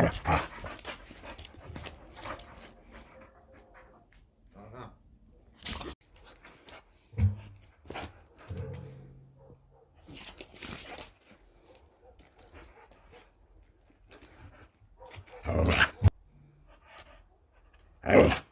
잘 봐. 아유. 아유.